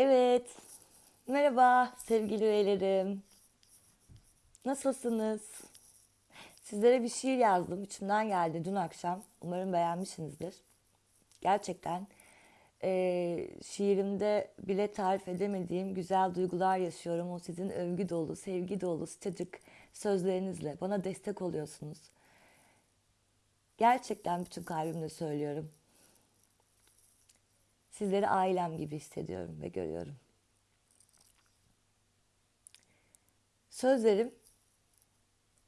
Evet. Merhaba sevgili üyelerim. Nasılsınız? Sizlere bir şiir yazdım. İçimden geldi dün akşam. Umarım beğenmişsinizdir. Gerçekten eee, şiirimde bile tarif edemediğim güzel duygular yaşıyorum. O sizin övgü dolu, sevgi dolu, sıcacık sözlerinizle bana destek oluyorsunuz. Gerçekten bütün kalbimle söylüyorum. Sizleri ailem gibi hissediyorum ve görüyorum. Sözlerim,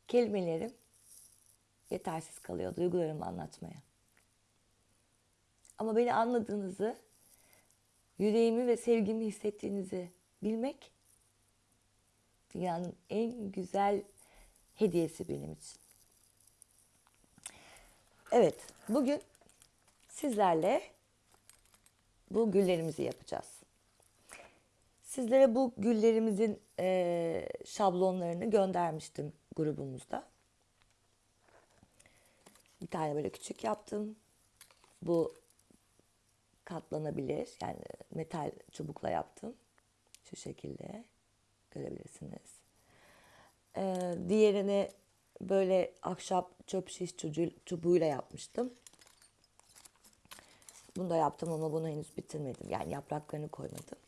kelimelerim yetersiz kalıyor duygularımı anlatmaya. Ama beni anladığınızı, yüreğimi ve sevgimi hissettiğinizi bilmek dünyanın en güzel hediyesi benim için. Evet, bugün sizlerle bu güllerimizi yapacağız. Sizlere bu güllerimizin eee, şablonlarını göndermiştim grubumuzda. Bir tane böyle küçük yaptım. Bu katlanabilir. Yani metal çubukla yaptım. Şu şekilde görebilirsiniz. Eee, diğerini böyle ahşap çöp şiş çubuğuyla yapmıştım. Bunu da yaptım ama bunu henüz bitirmedim. Yani yapraklarını koymadım.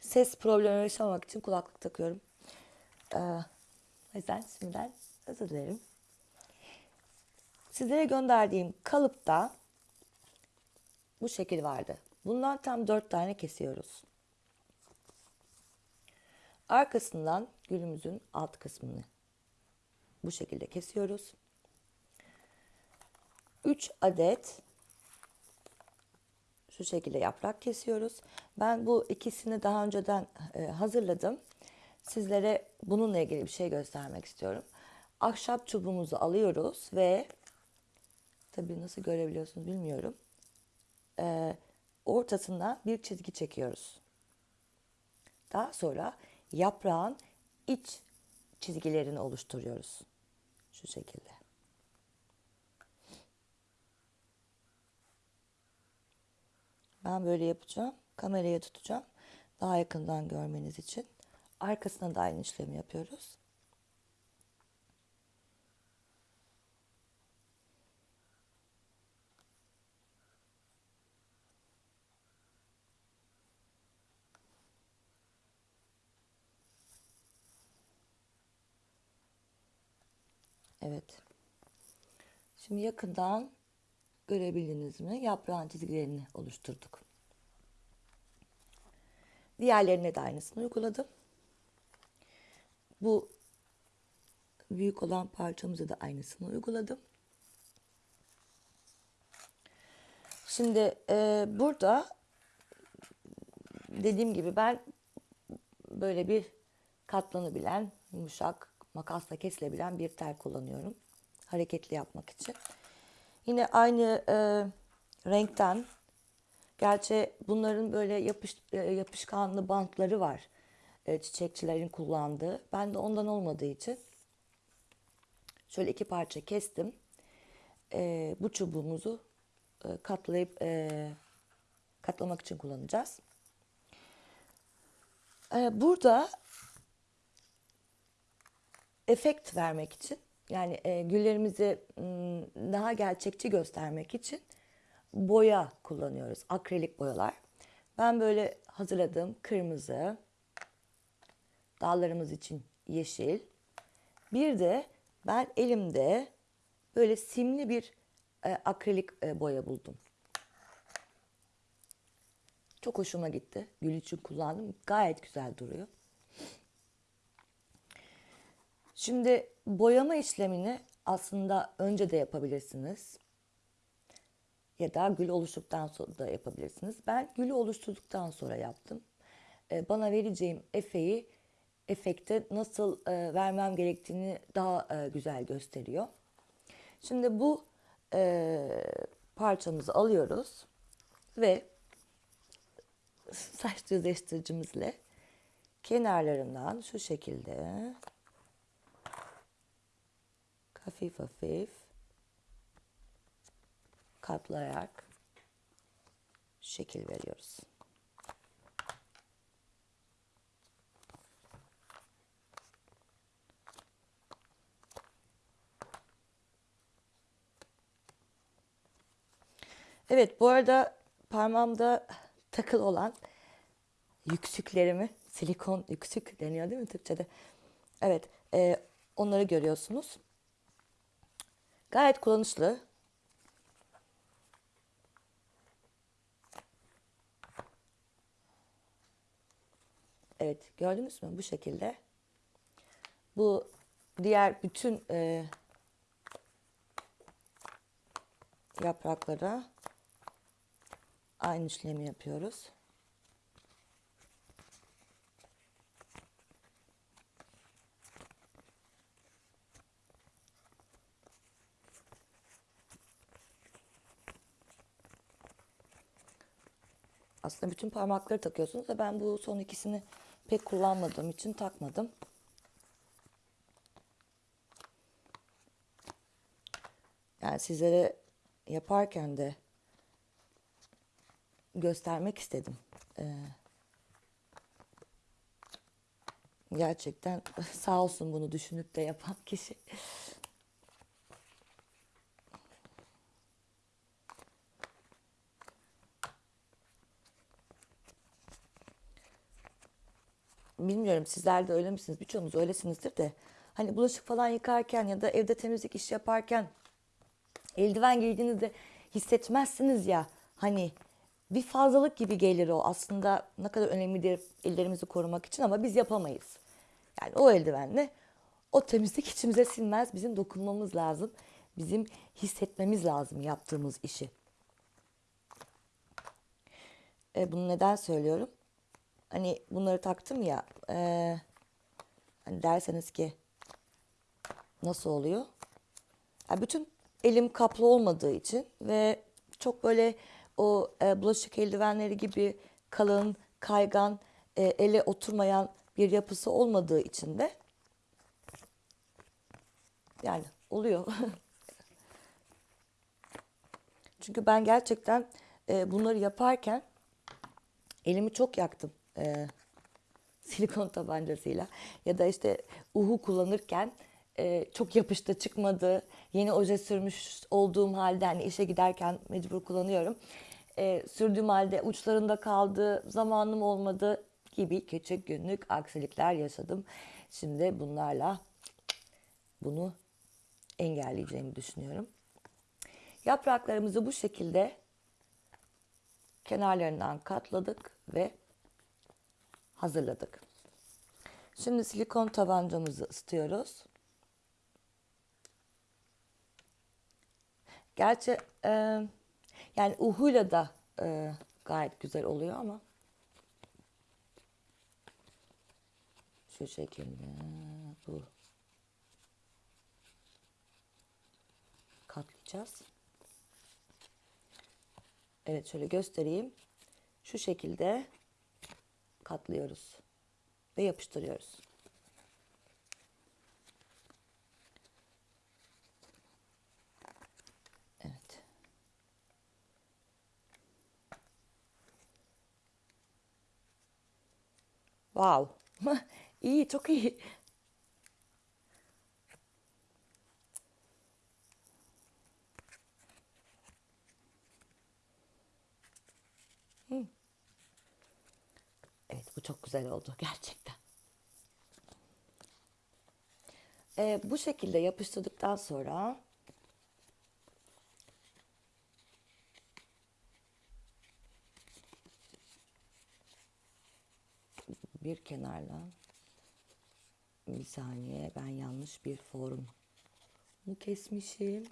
Ses problemi yaşamamak için kulaklık takıyorum. Ee, o yüzden şimdiden özür dilerim. Sizlere gönderdiğim kalıpta bu şekil vardı. Bundan tam dört tane kesiyoruz. Arkasından gülümüzün alt kısmını bu şekilde kesiyoruz. 3 adet şu şekilde yaprak kesiyoruz. Ben bu ikisini daha önceden e, hazırladım. Sizlere bununla ilgili bir şey göstermek istiyorum. Ahşap çubuğumuzu alıyoruz ve tabii nasıl görebiliyorsunuz bilmiyorum. E, ortasına bir çizgi çekiyoruz. Daha sonra yaprağın iç çizgilerini oluşturuyoruz. Şu şekilde. Ben böyle yapacağım. Kameraya tutacağım. Daha yakından görmeniz için. Arkasına da aynı işlemi yapıyoruz. Evet. Şimdi yakından görebildiniz mi? Yaprağın çizgilerini oluşturduk. Diğerlerine de aynısını uyguladım. Bu büyük olan parçamıza da aynısını uyguladım. Şimdi e, burada dediğim gibi ben böyle bir katlanabilen, yumuşak, makasla kesilebilen bir tel kullanıyorum. Hareketli yapmak için. Yine aynı e, renkten, gerçi bunların böyle yapış, e, yapışkanlı bantları var. E, çiçekçilerin kullandığı. Ben de ondan olmadığı için şöyle iki parça kestim. E, bu çubuğumuzu e, katlayıp e, katlamak için kullanacağız. E, burada efekt vermek için yani e, güllerimizi daha gerçekçi göstermek için boya kullanıyoruz. Akrilik boyalar. Ben böyle hazırladığım kırmızı, dallarımız için yeşil. Bir de ben elimde böyle simli bir e, akrilik e, boya buldum. Çok hoşuma gitti. Gül için kullandım. Gayet güzel duruyor. Şimdi boyama işlemini aslında önce de yapabilirsiniz. Ya da gül oluştuktan sonra da yapabilirsiniz. Ben gülü oluşturduktan sonra yaptım. Ee, Bana vereceğim efeyi, efekte nasıl e, vermem gerektiğini daha e, güzel gösteriyor. Şimdi bu e, parçamızı alıyoruz ve saç düzleştiricimizle kenarlarından şu şekilde hafif hafif katlayarak şekil veriyoruz. Evet bu arada parmağımda takıl olan yüksüklerimi, silikon yüksük deniyor değil mi Türkçe'de? Evet, e, onları görüyorsunuz. Gayet kullanışlı. Evet, gördünüz mü? Bu şekilde. Bu diğer bütün e, yapraklara aynı işlemi yapıyoruz. Aslında bütün parmakları takıyorsunuz da ben bu son ikisini pek kullanmadığım için takmadım. Yani sizlere yaparken de göstermek istedim. Ee, gerçekten sağ olsun bunu düşünüp de yapan kişi. Bilmiyorum sizler de öyle misiniz? Birçoğunuz öylesinizdir de. Hani bulaşık falan yıkarken ya da evde temizlik iş yaparken eldiven giydiğinizde hissetmezsiniz ya. Hani bir fazlalık gibi gelir o. Aslında ne kadar önemlidir ellerimizi korumak için ama biz yapamayız. Yani o eldivenle o temizlik içimize sinmez. Bizim dokunmamız lazım. Bizim hissetmemiz lazım yaptığımız işi. E, bunu neden söylüyorum? Hani bunları taktım ya. E, hani derseniz ki nasıl oluyor? Yani bütün elim kaplı olmadığı için ve çok böyle o e, bulaşık eldivenleri gibi kalın, kaygan, e, ele oturmayan bir yapısı olmadığı için de yani oluyor. Çünkü ben gerçekten e, bunları yaparken elimi çok yaktım e, silikon tabancasıyla ya da işte uhu kullanırken e, çok yapıştı çıkmadı. Yeni oje sürmüş olduğum halde hani işe giderken mecbur kullanıyorum. E, sürdüğüm halde uçlarında kaldı, zamanım olmadı gibi küçük günlük aksilikler yaşadım. Şimdi bunlarla bunu engelleyeceğimi düşünüyorum. Yapraklarımızı bu şekilde kenarlarından katladık ve hazırladık. Şimdi silikon tabancamızı ısıtıyoruz. Gerçi e, yani uhuyla da e, gayet güzel oluyor ama şu şekilde bu katlayacağız. Evet şöyle göstereyim. Şu şekilde katlıyoruz ve yapıştırıyoruz. Evet. Wow. iyi, çok iyi. Evet bu çok güzel oldu gerçekten. Ee, bu şekilde yapıştırdıktan sonra bir kenarla bir saniye ben yanlış bir form mu kesmişim.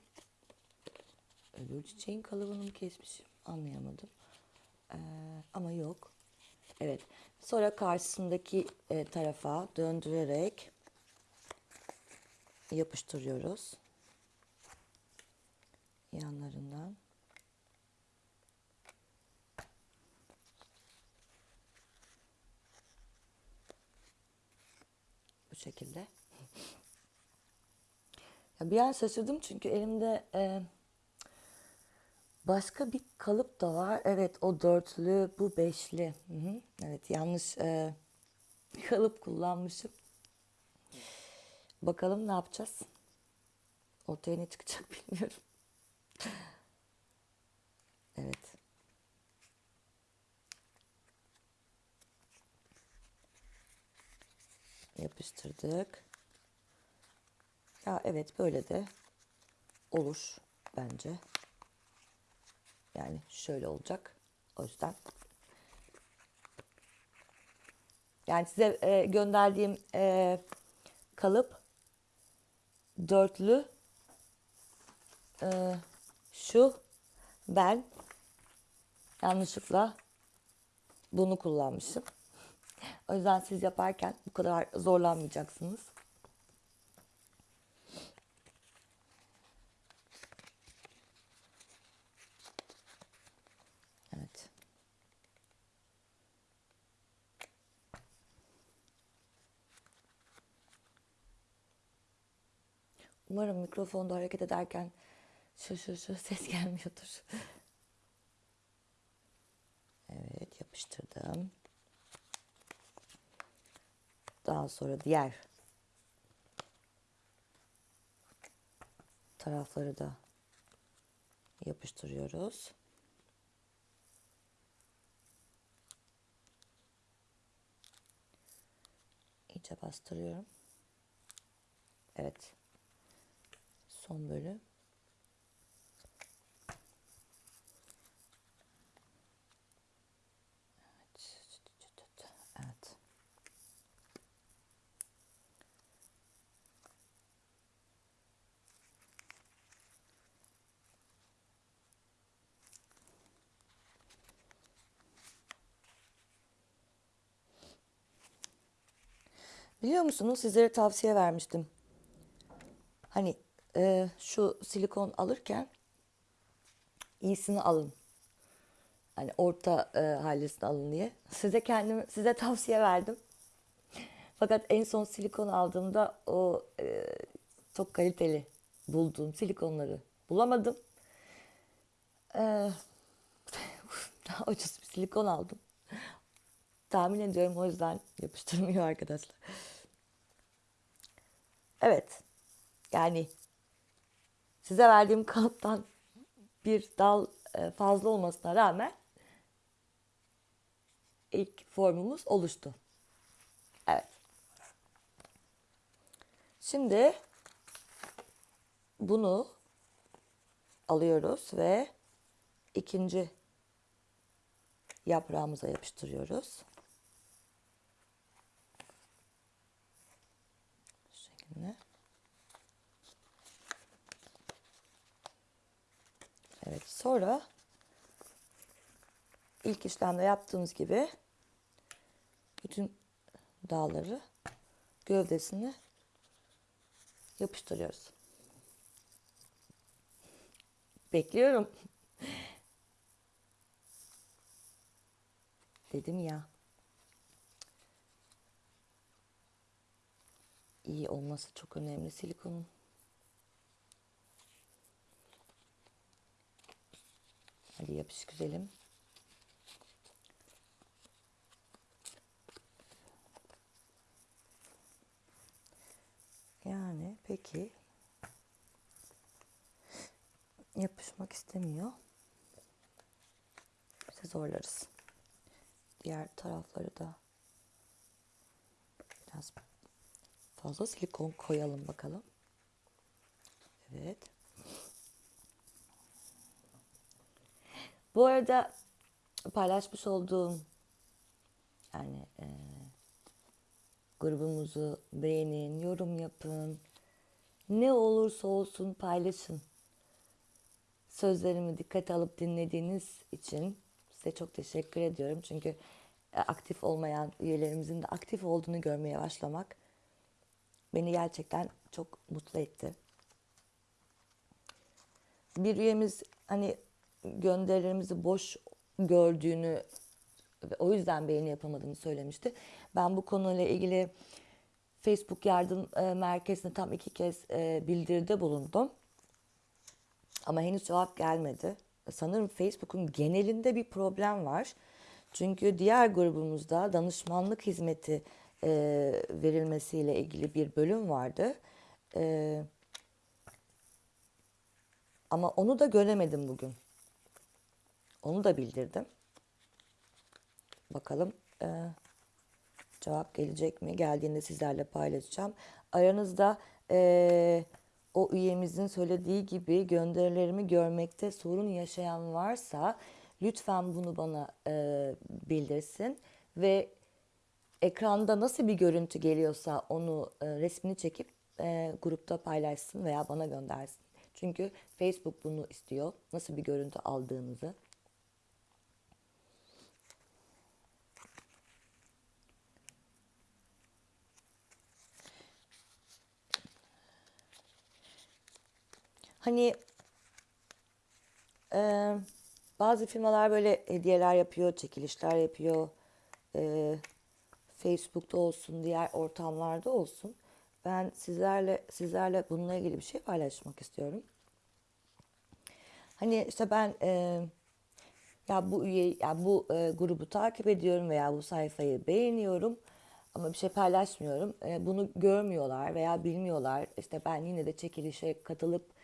Öbür çiçeğin kalıbını mı kesmişim? Anlayamadım. Ee, ama yok evet. Sonra karşısındaki e, tarafa döndürerek yapıştırıyoruz. Yanlarından. Bu şekilde. Ya bir an şaşırdım çünkü elimde e, Başka bir kalıp da var. Evet o dörtlü bu beşli. Hı hı. Evet yanlış e, kalıp kullanmışım. Bakalım ne yapacağız. Ortaya ne çıkacak bilmiyorum. Evet. Yapıştırdık. Ya evet böyle de olur bence. Yani şöyle olacak. O yüzden. Yani size e, gönderdiğim e, kalıp dörtlü e, şu ben yanlışlıkla bunu kullanmışım. O yüzden siz yaparken bu kadar zorlanmayacaksınız. Evet. Umarım mikrofonda hareket ederken şu şu şu ses gelmiyordur. Evet yapıştırdım. Daha sonra diğer tarafları da yapıştırıyoruz. İyice bastırıyorum. Evet. Son bölüm. Biliyor musunuz sizlere tavsiye vermiştim. Hani e, şu silikon alırken iyisini alın. Hani orta e, hallisini alın diye. Size kendim size tavsiye verdim. Fakat en son silikon aldığımda o e, çok kaliteli bulduğum silikonları bulamadım. E, daha ucuz bir silikon aldım. Tahmin ediyorum o yüzden yapıştırmıyor arkadaşlar. Evet. Yani size verdiğim kalıptan bir dal e, fazla olmasına rağmen ilk formumuz oluştu. Evet. Şimdi bunu alıyoruz ve ikinci yaprağımıza yapıştırıyoruz. Bu şekilde. Evet, sonra ilk işlemde yaptığımız gibi bütün dağları gövdesini yapıştırıyoruz. Bekliyorum. Dedim ya. İyi olması çok önemli silikonun. Hadi yapış güzelim. Yani peki yapışmak istemiyor. Bize zorlarız. Diğer tarafları da biraz fazla silikon koyalım bakalım. Evet. Bu arada paylaşmış olduğum yani e, grubumuzu beğenin, yorum yapın. Ne olursa olsun paylaşın. Sözlerimi dikkate alıp dinlediğiniz için size çok teşekkür ediyorum. Çünkü e, aktif olmayan üyelerimizin de aktif olduğunu görmeye başlamak beni gerçekten çok mutlu etti. Bir üyemiz hani gönderilerimizi boş gördüğünü ve o yüzden beğeni yapamadığını söylemişti. Ben bu konuyla ilgili Facebook yardım e, merkezine tam iki kez e, bildiride bulundum. Ama henüz cevap gelmedi. sanırım Facebook'un genelinde bir problem var. Çünkü diğer grubumuzda danışmanlık hizmeti e, verilmesiyle ilgili bir bölüm vardı. E, ama onu da göremedim bugün. Onu da bildirdim. Bakalım e, cevap gelecek mi? Geldiğinde sizlerle paylaşacağım. Aranızda e, o üyemizin söylediği gibi gönderilerimi görmekte sorun yaşayan varsa lütfen bunu bana e, bildirsin ve ekranda nasıl bir görüntü geliyorsa onu e, resmini çekip e, grupta paylaşsın veya bana göndersin. Çünkü Facebook bunu istiyor. Nasıl bir görüntü aldığınızı. Hani e, bazı firmalar böyle hediyeler yapıyor, çekilişler yapıyor. E, Facebook'ta olsun, diğer ortamlarda olsun. Ben sizlerle sizlerle bununla ilgili bir şey paylaşmak istiyorum. Hani işte ben e, ya bu üye ya bu e, grubu takip ediyorum veya bu sayfayı beğeniyorum ama bir şey paylaşmıyorum. E, bunu görmüyorlar veya bilmiyorlar. İşte ben yine de çekilişe katılıp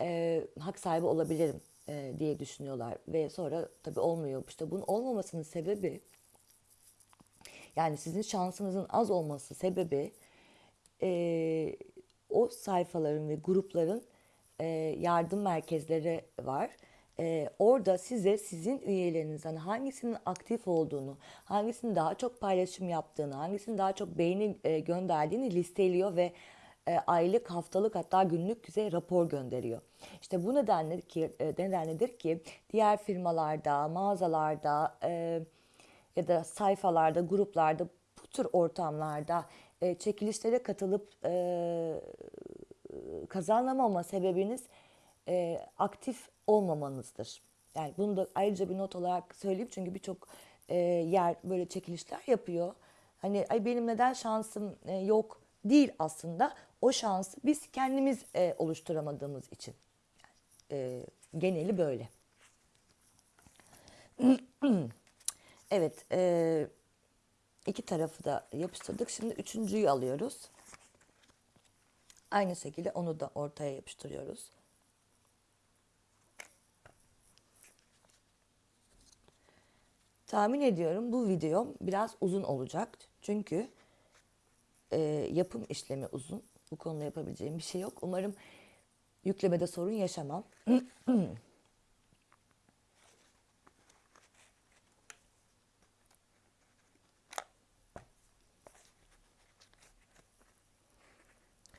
e, hak sahibi olabilirim e, diye düşünüyorlar ve sonra tabii olmuyor. İşte bunun olmamasının sebebi yani sizin şansınızın az olması sebebi e, o sayfaların ve grupların e, yardım merkezleri var. E, orada size sizin üyelerinizden hangisinin aktif olduğunu, hangisinin daha çok paylaşım yaptığını, hangisinin daha çok beğeni e, gönderdiğini listeliyor ve e, aylık, haftalık hatta günlük size rapor gönderiyor. İşte bu nedenle ki e, nedenledir ki diğer firmalarda, mağazalarda e, ya da sayfalarda, gruplarda bu tür ortamlarda e, çekilişlere katılıp e, kazanamama sebebiniz e, aktif olmamanızdır. Yani bunu da ayrıca bir not olarak söyleyeyim çünkü birçok e, yer böyle çekilişler yapıyor. Hani ay benim neden şansım e, yok değil aslında. O şansı biz kendimiz e, oluşturamadığımız için. E, geneli böyle. evet, e, iki tarafı da yapıştırdık. Şimdi üçüncüyü alıyoruz. Aynı şekilde onu da ortaya yapıştırıyoruz. Tahmin ediyorum bu video biraz uzun olacak. Çünkü e, yapım işlemi uzun. Bu konuda yapabileceğim bir şey yok. Umarım yüklemede sorun yaşamam.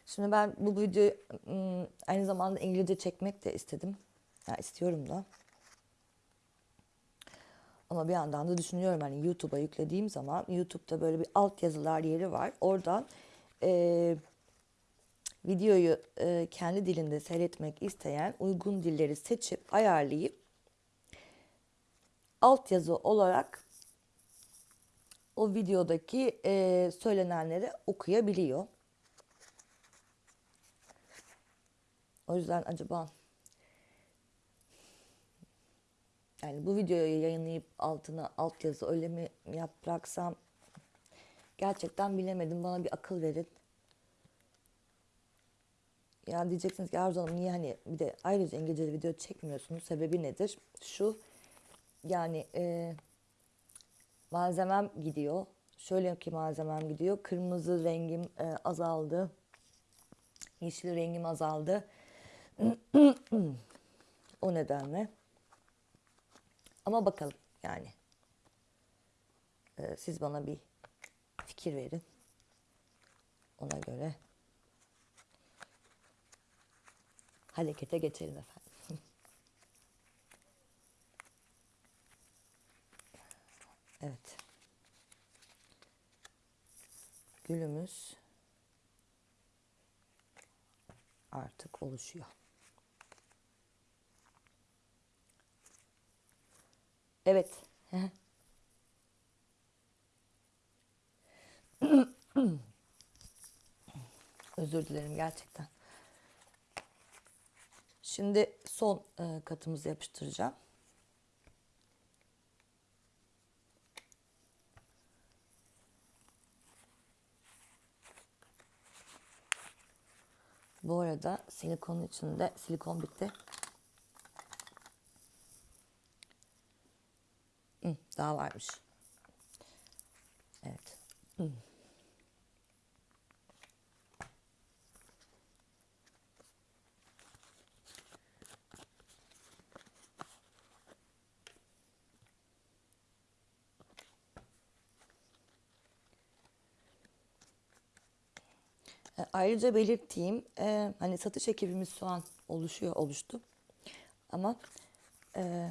Şimdi ben bu videoyu ım, aynı zamanda İngilizce çekmek de istedim. Ya istiyorum da. Ama bir yandan da düşünüyorum hani YouTube'a yüklediğim zaman YouTube'da böyle bir alt yazılar yeri var. Oradan e, videoyu e, kendi dilinde seyretmek isteyen uygun dilleri seçip ayarlayıp alt yazı olarak o videodaki e, söylenenleri okuyabiliyor. O yüzden acaba yani bu videoyu yayınlayıp altına altyazı öyle mi yapacaksam gerçekten bilemedim. Bana bir akıl verin. Ya diyeceksiniz ki Arzu Hanım niye hani bir de ayrıca İngilizce video çekmiyorsunuz? Sebebi nedir? Şu yani e, malzemem gidiyor. Şöyle ki malzemem gidiyor. Kırmızı rengim e, azaldı. Yeşil rengim azaldı. o nedenle. Ama bakalım yani. Ee, siz bana bir fikir verin. Ona göre harekete geçelim efendim. evet. Gülümüz artık oluşuyor. Evet. Özür dilerim gerçekten. Şimdi son e, katımızı yapıştıracağım. Bu arada silikonun içinde silikon bitti. Daha varmış. Evet. Hı. E, Ayrıca belirttiğim e, hani satış ekibimiz şu an oluşuyor, oluştu. Ama e,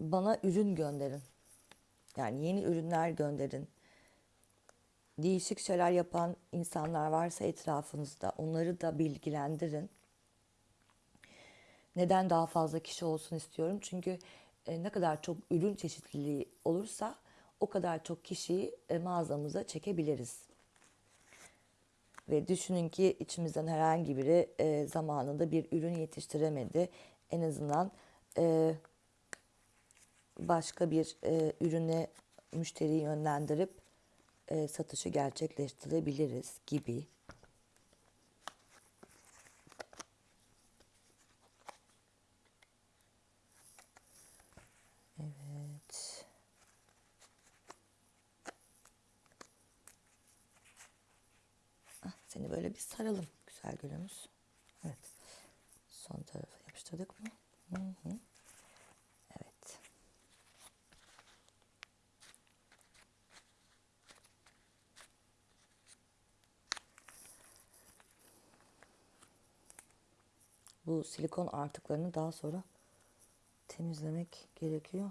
bana ürün gönderin. Yani yeni ürünler gönderin. Değişik şeyler yapan insanlar varsa etrafınızda onları da bilgilendirin. Neden daha fazla kişi olsun istiyorum? Çünkü e, ne kadar çok ürün çeşitliliği olursa o kadar çok kişiyi e, mağazamıza çekebiliriz. Ve düşünün ki içimizden herhangi biri e, zamanında bir ürün yetiştiremedi. En azından e, başka bir ürüne müşteriyi yönlendirip satışı gerçekleştirebiliriz gibi. Evet. Ah, bir saralım güzel gülümüz. Evet. Son tarafa yapıştırdık mı? Hı hı. Evet. Bu silikon artıklarını daha sonra temizlemek gerekiyor.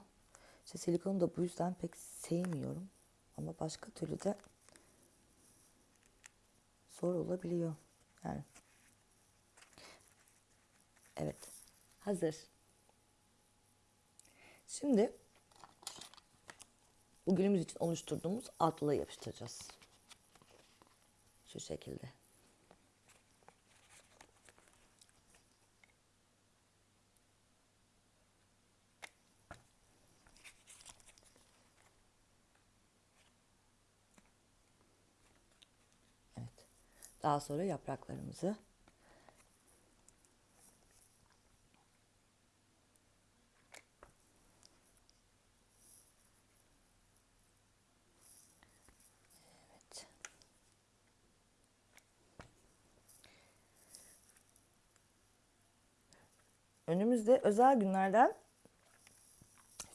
İşte silikonu da bu yüzden pek sevmiyorum. Ama başka türlü de zor olabiliyor. Yani. Evet. Hazır. Şimdi bu günümüz için oluşturduğumuz altlığı yapıştıracağız. Şu şekilde. Daha sonra yapraklarımızı Evet. Önümüzde özel günlerden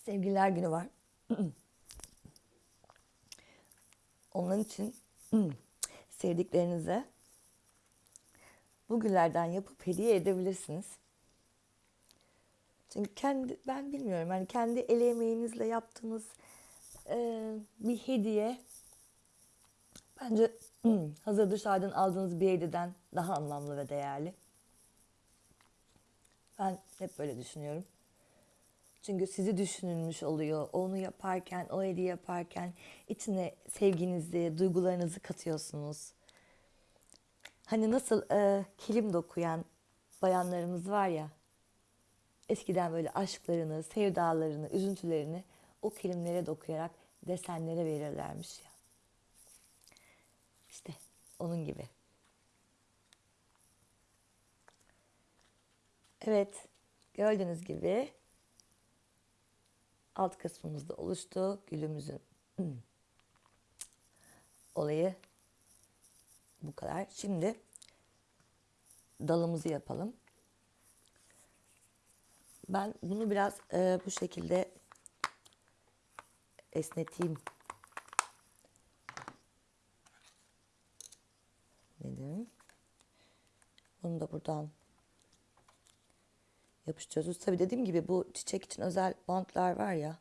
Sevgililer Günü var. Onun için sevdiklerinize bu güllerden yapıp hediye edebilirsiniz. Çünkü kendi ben bilmiyorum yani kendi el emeğinizle yaptığınız e, bir hediye bence hazır dışarıdan aldığınız bir hediyeden daha anlamlı ve değerli. Ben hep böyle düşünüyorum. Çünkü sizi düşünülmüş oluyor. Onu yaparken, o hediye yaparken içine sevginizi, duygularınızı katıyorsunuz. Hani nasıl e, kilim dokuyan bayanlarımız var ya. Eskiden böyle aşklarını, sevdalarını, üzüntülerini o kilimlere dokuyarak desenlere verirlermiş ya. İşte onun gibi. Evet, gördüğünüz gibi alt kısmımızda oluştu. Gülümüzün olayı bu kadar. Şimdi dalımızı yapalım. Ben bunu biraz e, bu şekilde esneteyim. Dedim. Bunu da buradan yapıştırıyoruz. Tabii dediğim gibi bu çiçek için özel bantlar var ya.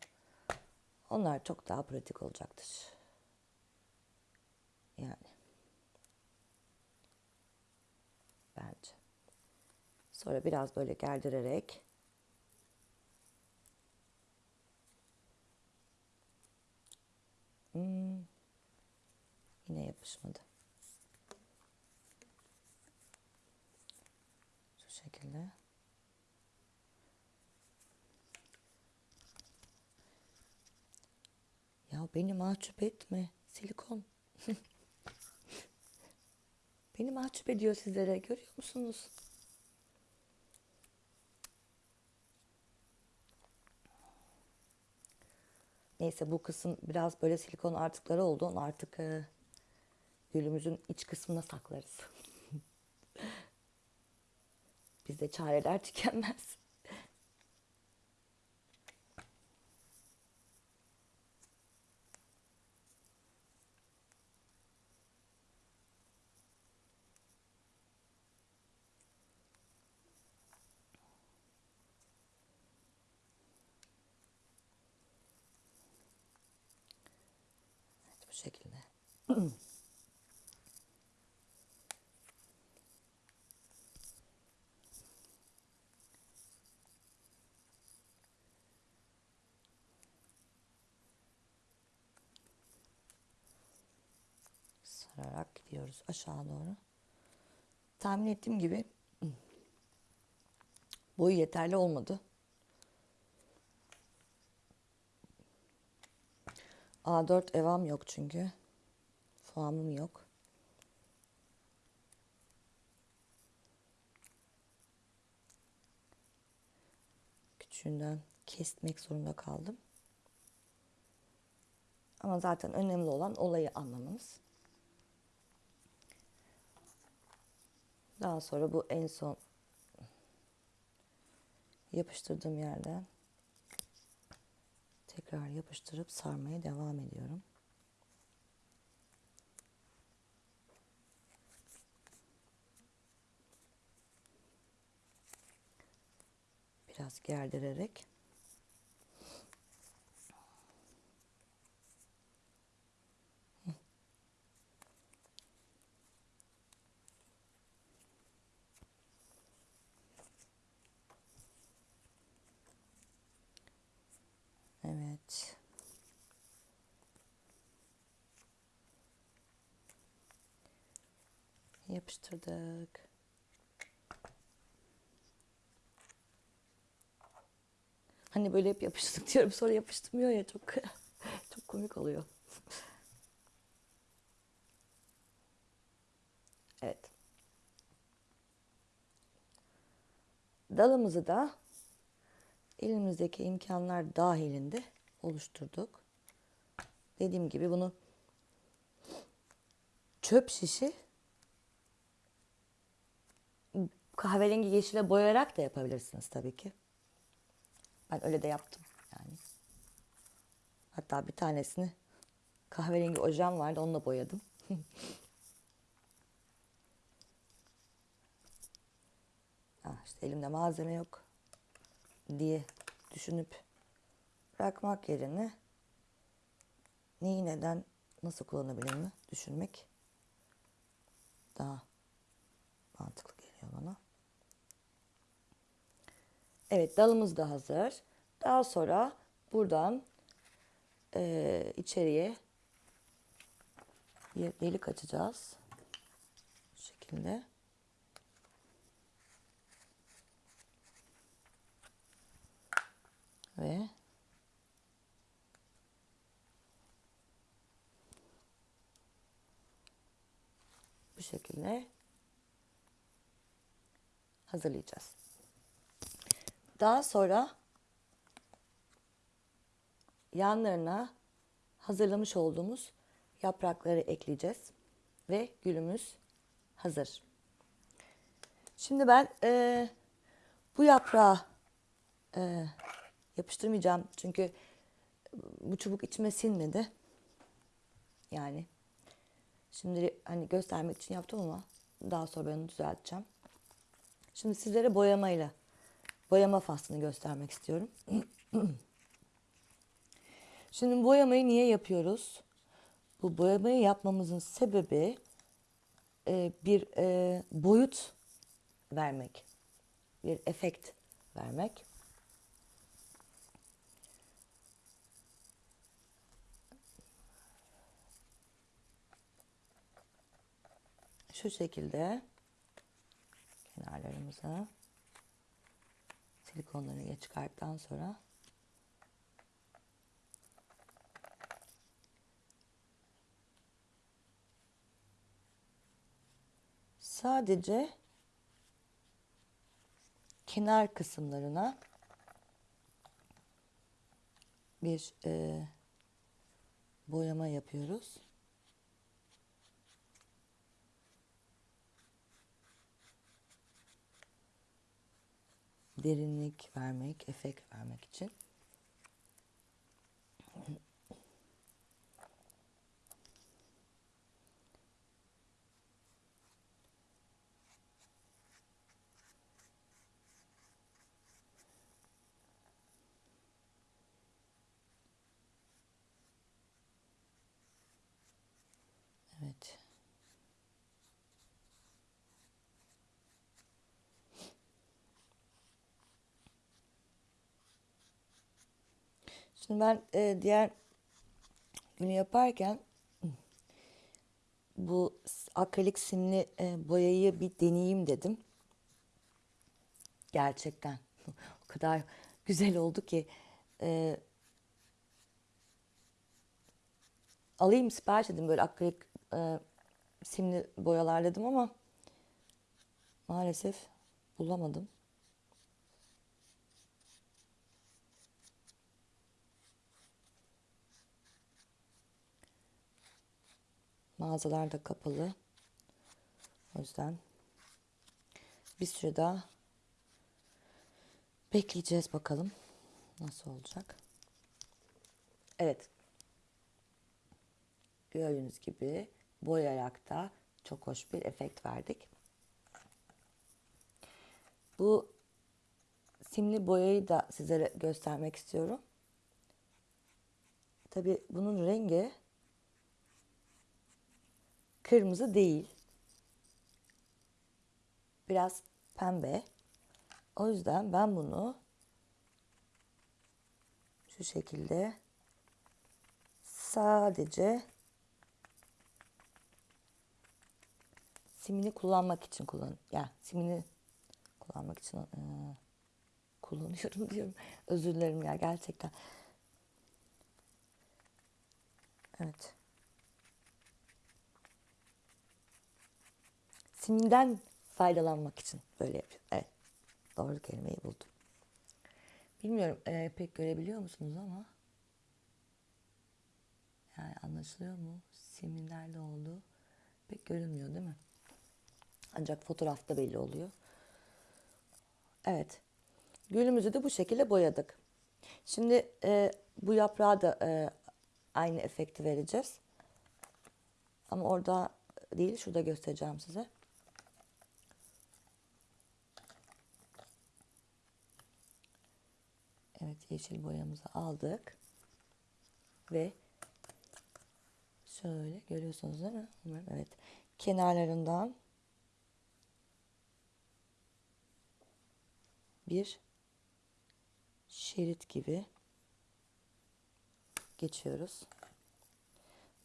Onlar çok daha pratik olacaktır. Yani. bence. Sonra biraz böyle gerdirerek hmm, yine yapışmadı. Şu şekilde. Ya beni mahcup etme silikon. beni mahcup ediyor sizlere. Görüyor musunuz? Neyse bu kısım biraz böyle silikon artıkları oldu. Onu artık e, gülümüzün iç kısmına saklarız. Bizde çareler tükenmez. Evet, bu şekilde. Sararak gidiyoruz aşağı doğru. Tahmin ettiğim gibi boyu yeterli olmadı. A4 evam yok çünkü. Foamım yok. Küçüğünden kesmek zorunda kaldım. Ama zaten önemli olan olayı anlamanız. Daha sonra bu en son yapıştırdığım yerden tekrar yapıştırıp sarmaya devam ediyorum. Biraz gerdirerek Evet. Yapıştırdık. Hani böyle hep yapıştırdık diyorum sonra yapıştırmıyor ya çok çok komik oluyor. Evet. Dalımızı da elimizdeki imkanlar dahilinde oluşturduk. Dediğim gibi bunu çöp şişi kahverengi yeşile boyayarak da yapabilirsiniz tabii ki. Ben öyle de yaptım yani. Hatta bir tanesini kahverengi ojem vardı onunla boyadım. ah işte elimde malzeme yok diye düşünüp bırakmak yerine neyi neden nasıl kullanabilirim düşünmek daha mantıklı geliyor bana. Evet dalımız da hazır. Daha sonra buradan e, içeriye bir delik açacağız. Bu şekilde. Ve bu şekilde hazırlayacağız. Daha sonra yanlarına hazırlamış olduğumuz yaprakları ekleyeceğiz ve gülümüz hazır. Şimdi ben e, bu yaprağı e, yapıştırmayacağım çünkü bu çubuk içime sinmedi. Yani şimdi hani göstermek için yaptım ama daha sonra ben onu düzelteceğim. Şimdi sizlere boyamayla boyama faslını göstermek istiyorum. Şimdi boyamayı niye yapıyoruz? Bu boyamayı yapmamızın sebebi e, bir e, boyut vermek, bir efekt vermek. Şu şekilde kenarlarımıza silikonlarını çıkarttıktan sonra sadece kenar kısımlarına bir e, boyama yapıyoruz. Derinlik vermek, efekt vermek için. Evet. Şimdi ben e, diğer günü yaparken bu akrilik simli e, boyayı bir deneyeyim dedim. Gerçekten o kadar güzel oldu ki e, alayım sipariş edeyim böyle akrilik e, simli boyalar dedim ama maalesef bulamadım. Mağazalar da kapalı. O yüzden bir süre daha bekleyeceğiz bakalım nasıl olacak. Evet. Gördüğünüz gibi boyayarak da çok hoş bir efekt verdik. Bu simli boyayı da sizlere göstermek istiyorum. Tabi bunun rengi kırmızı değil. Biraz pembe. O yüzden ben bunu şu şekilde sadece simini kullanmak için kullan ya simini kullanmak için e, kullanıyorum diyorum. Özür dilerim ya gerçekten. Evet. Siminden faydalanmak için böyle yapıyorum. Evet. Doğru kelimeyi buldum. Bilmiyorum e, pek görebiliyor musunuz ama yani anlaşılıyor mu? Simin nerede olduğu pek görünmüyor değil mi? Ancak fotoğrafta belli oluyor. Evet. Gülümüzü de bu şekilde boyadık. Şimdi e, bu yaprağa da e, aynı efekti vereceğiz. Ama orada değil, şurada göstereceğim size. Evet, yeşil boyamızı aldık. Ve şöyle görüyorsunuz değil mi? Evet. Kenarlarından bir şerit gibi geçiyoruz.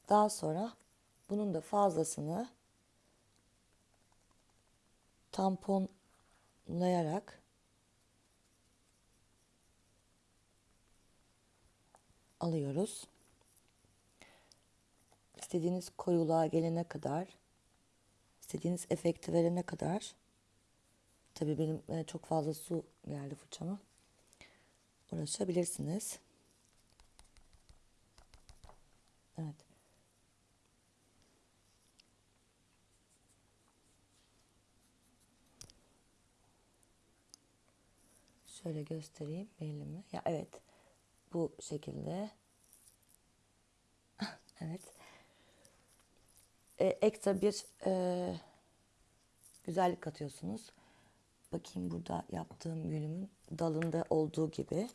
Daha sonra bunun da fazlasını tamponlayarak alıyoruz. İstediğiniz koyuluğa gelene kadar, istediğiniz efekti verene kadar Tabii benim e, çok fazla su geldi fırçama. Uğraşabilirsiniz. Evet. Şöyle göstereyim belli mi? Ya evet. Bu şekilde. evet. Ee, ekstra bir e, güzellik katıyorsunuz. Bakayım burada yaptığım gülümün dalında olduğu gibi.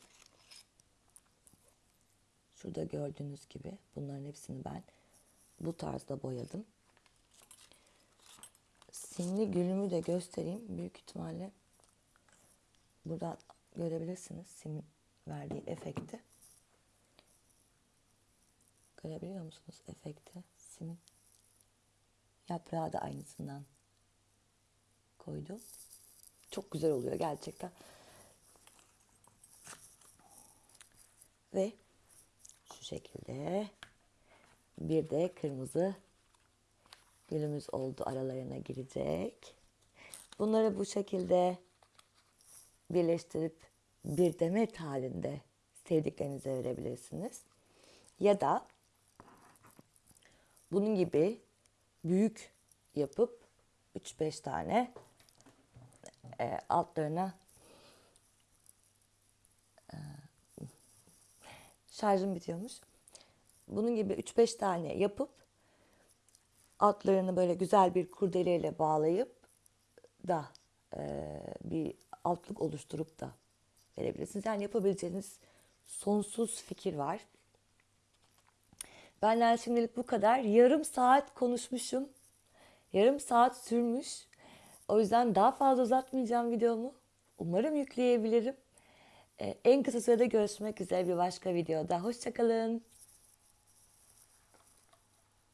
Şurada gördüğünüz gibi bunların hepsini ben bu tarzda boyadım. Simli gülümü de göstereyim. Büyük ihtimalle buradan görebilirsiniz simin verdiği efekti. Görebiliyor musunuz efekti? Simin yaprağı da aynısından koydum. Çok güzel oluyor gerçekten. Ve şu şekilde bir de kırmızı gülümüz oldu aralarına girecek. Bunları bu şekilde birleştirip bir demet halinde sevdiklerinize verebilirsiniz. Ya da bunun gibi büyük yapıp 3-5 tane e, altlarına e, şarjım bitiyormuş. Bunun gibi 3-5 tane yapıp altlarını böyle güzel bir kurdeleyle bağlayıp da e, bir altlık oluşturup da verebilirsiniz. Yani yapabileceğiniz sonsuz fikir var. Benden şimdilik bu kadar. Yarım saat konuşmuşum. Yarım saat sürmüş. O yüzden daha fazla uzatmayacağım videomu. Umarım yükleyebilirim. Ee, en kısa sürede görüşmek üzere bir başka videoda. Hoşçakalın.